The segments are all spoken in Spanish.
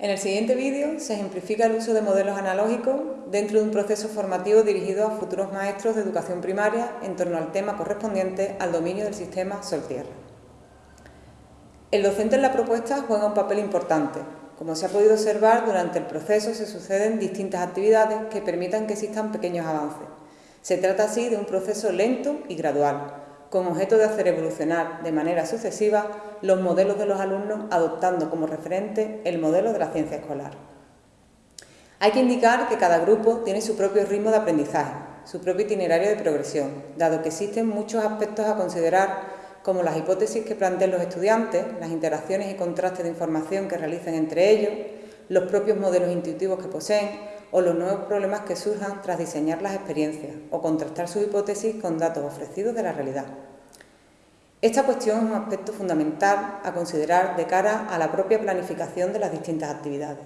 En el siguiente vídeo se ejemplifica el uso de modelos analógicos dentro de un proceso formativo dirigido a futuros maestros de educación primaria en torno al tema correspondiente al dominio del sistema Sol-Tierra. El docente en la propuesta juega un papel importante. Como se ha podido observar, durante el proceso se suceden distintas actividades que permitan que existan pequeños avances. Se trata así de un proceso lento y gradual, con objeto de hacer evolucionar de manera sucesiva los modelos de los alumnos adoptando como referente el modelo de la ciencia escolar. Hay que indicar que cada grupo tiene su propio ritmo de aprendizaje, su propio itinerario de progresión, dado que existen muchos aspectos a considerar como las hipótesis que planteen los estudiantes, las interacciones y contrastes de información que realicen entre ellos, los propios modelos intuitivos que poseen o los nuevos problemas que surjan tras diseñar las experiencias o contrastar sus hipótesis con datos ofrecidos de la realidad. Esta cuestión es un aspecto fundamental a considerar de cara a la propia planificación de las distintas actividades,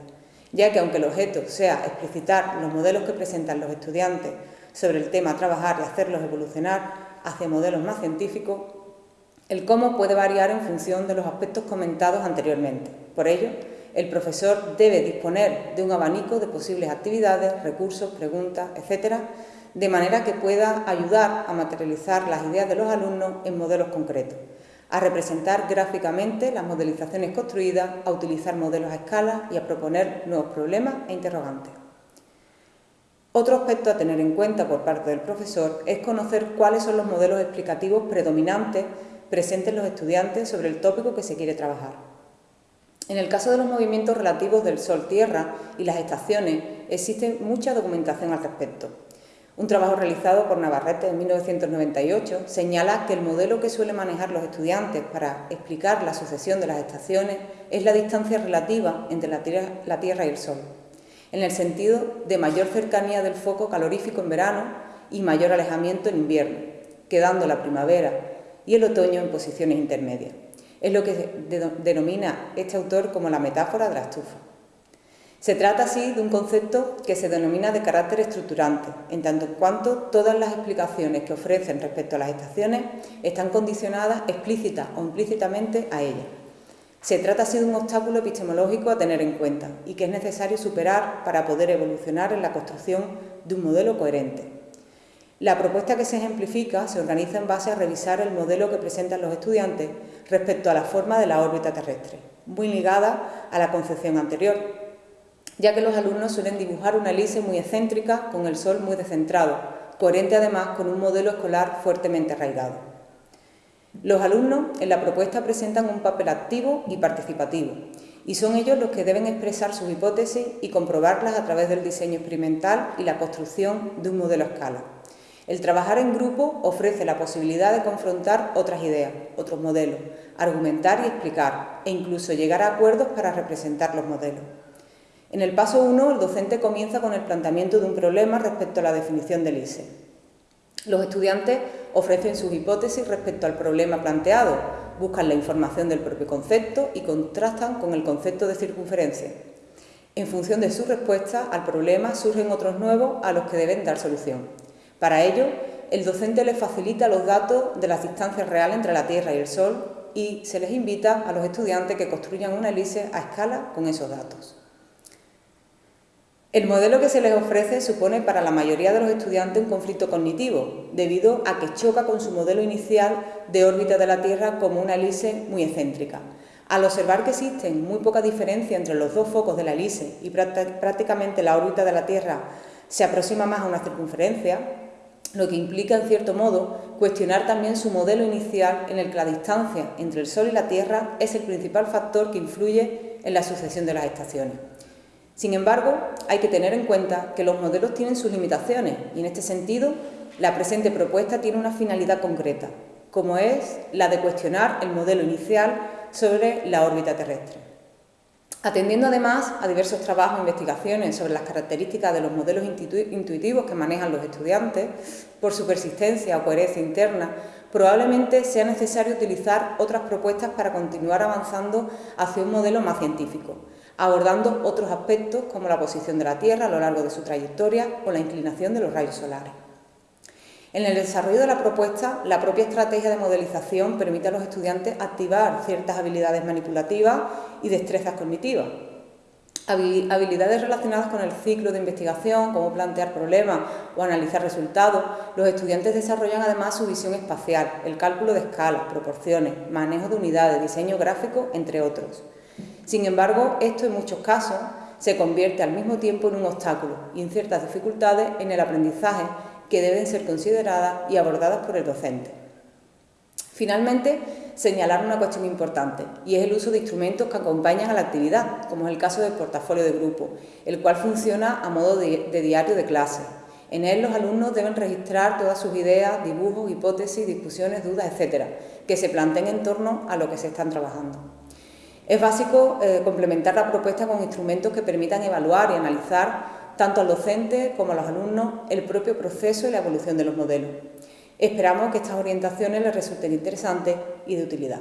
ya que aunque el objeto sea explicitar los modelos que presentan los estudiantes sobre el tema trabajar y hacerlos evolucionar hacia modelos más científicos, el cómo puede variar en función de los aspectos comentados anteriormente. Por ello, el profesor debe disponer de un abanico de posibles actividades, recursos, preguntas, etcétera, de manera que pueda ayudar a materializar las ideas de los alumnos en modelos concretos, a representar gráficamente las modelizaciones construidas, a utilizar modelos a escala y a proponer nuevos problemas e interrogantes. Otro aspecto a tener en cuenta por parte del profesor es conocer cuáles son los modelos explicativos predominantes presentes en los estudiantes sobre el tópico que se quiere trabajar. En el caso de los movimientos relativos del Sol-Tierra y las estaciones, existe mucha documentación al respecto. Un trabajo realizado por Navarrete en 1998 señala que el modelo que suelen manejar los estudiantes para explicar la sucesión de las estaciones es la distancia relativa entre la tierra, la tierra y el Sol, en el sentido de mayor cercanía del foco calorífico en verano y mayor alejamiento en invierno, quedando la primavera y el otoño en posiciones intermedias. Es lo que denomina este autor como la metáfora de la estufa. Se trata así de un concepto que se denomina de carácter estructurante, en tanto en cuanto todas las explicaciones que ofrecen respecto a las estaciones están condicionadas explícita o implícitamente a ellas. Se trata así de un obstáculo epistemológico a tener en cuenta y que es necesario superar para poder evolucionar en la construcción de un modelo coherente. La propuesta que se ejemplifica se organiza en base a revisar el modelo que presentan los estudiantes respecto a la forma de la órbita terrestre, muy ligada a la concepción anterior, ya que los alumnos suelen dibujar una elipse muy excéntrica con el Sol muy descentrado, coherente además con un modelo escolar fuertemente arraigado. Los alumnos en la propuesta presentan un papel activo y participativo, y son ellos los que deben expresar sus hipótesis y comprobarlas a través del diseño experimental y la construcción de un modelo a escala. El trabajar en grupo ofrece la posibilidad de confrontar otras ideas, otros modelos, argumentar y explicar, e incluso llegar a acuerdos para representar los modelos. En el paso 1, el docente comienza con el planteamiento de un problema respecto a la definición del ISE. Los estudiantes ofrecen sus hipótesis respecto al problema planteado, buscan la información del propio concepto y contrastan con el concepto de circunferencia. En función de su respuesta al problema surgen otros nuevos a los que deben dar solución. Para ello, el docente les facilita los datos de las distancias reales entre la Tierra y el Sol y se les invita a los estudiantes que construyan una elipse a escala con esos datos. El modelo que se les ofrece supone para la mayoría de los estudiantes un conflicto cognitivo, debido a que choca con su modelo inicial de órbita de la Tierra como una elipse muy excéntrica. Al observar que existen muy poca diferencia entre los dos focos de la elipse y prácticamente la órbita de la Tierra se aproxima más a una circunferencia, lo que implica, en cierto modo, cuestionar también su modelo inicial en el que la distancia entre el Sol y la Tierra es el principal factor que influye en la sucesión de las estaciones. Sin embargo, hay que tener en cuenta que los modelos tienen sus limitaciones y, en este sentido, la presente propuesta tiene una finalidad concreta, como es la de cuestionar el modelo inicial sobre la órbita terrestre. Atendiendo además a diversos trabajos e investigaciones sobre las características de los modelos intuitivos que manejan los estudiantes, por su persistencia o coherencia interna, probablemente sea necesario utilizar otras propuestas para continuar avanzando hacia un modelo más científico, abordando otros aspectos como la posición de la Tierra a lo largo de su trayectoria o la inclinación de los rayos solares. En el desarrollo de la propuesta, la propia estrategia de modelización permite a los estudiantes activar ciertas habilidades manipulativas y destrezas cognitivas. habilidades relacionadas con el ciclo de investigación, cómo plantear problemas o analizar resultados, los estudiantes desarrollan además su visión espacial, el cálculo de escalas, proporciones, manejo de unidades, diseño gráfico, entre otros. Sin embargo, esto en muchos casos se convierte al mismo tiempo en un obstáculo y en ciertas dificultades en el aprendizaje que deben ser consideradas y abordadas por el docente. Finalmente, señalar una cuestión importante, y es el uso de instrumentos que acompañan a la actividad, como es el caso del portafolio de grupo, el cual funciona a modo de, diario de clase. En él los alumnos deben registrar todas sus ideas, dibujos, hipótesis, discusiones, dudas, etcétera, que se planteen en torno a lo que se están trabajando. Es básico eh, complementar la propuesta con instrumentos que permitan evaluar y analizar tanto al docente como a los alumnos el propio proceso y la evolución de los modelos. Esperamos que estas orientaciones les resulten interesantes y de utilidad.